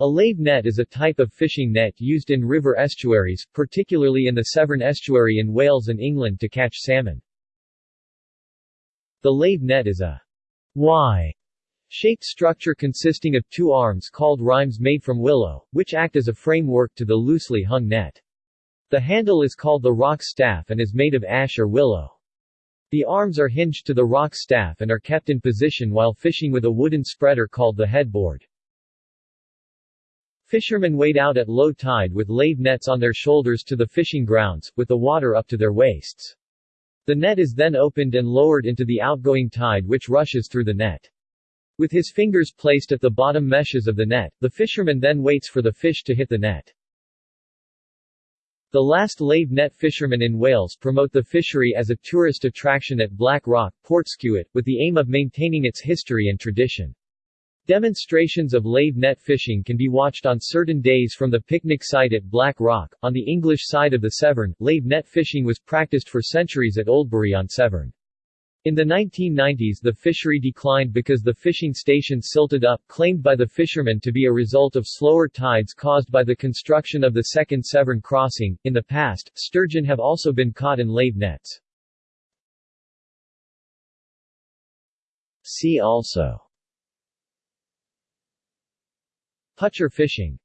A lave net is a type of fishing net used in river estuaries, particularly in the Severn Estuary in Wales and England to catch salmon. The lave net is a Y-shaped structure consisting of two arms called rimes made from willow, which act as a framework to the loosely hung net. The handle is called the rock staff and is made of ash or willow. The arms are hinged to the rock staff and are kept in position while fishing with a wooden spreader called the headboard. Fishermen wade out at low tide with lave nets on their shoulders to the fishing grounds, with the water up to their waists. The net is then opened and lowered into the outgoing tide which rushes through the net. With his fingers placed at the bottom meshes of the net, the fisherman then waits for the fish to hit the net. The last lave net fishermen in Wales promote the fishery as a tourist attraction at Black Rock, Portskewett, with the aim of maintaining its history and tradition. Demonstrations of lave net fishing can be watched on certain days from the picnic site at Black Rock. On the English side of the Severn, lave net fishing was practiced for centuries at Oldbury on Severn. In the 1990s the fishery declined because the fishing station silted up, claimed by the fishermen to be a result of slower tides caused by the construction of the second Severn crossing. In the past, sturgeon have also been caught in lave nets. See also Putcher fishing.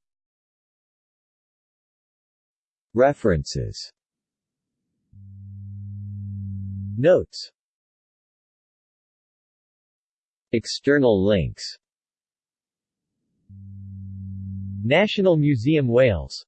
References. Notes. External links. National Museum Wales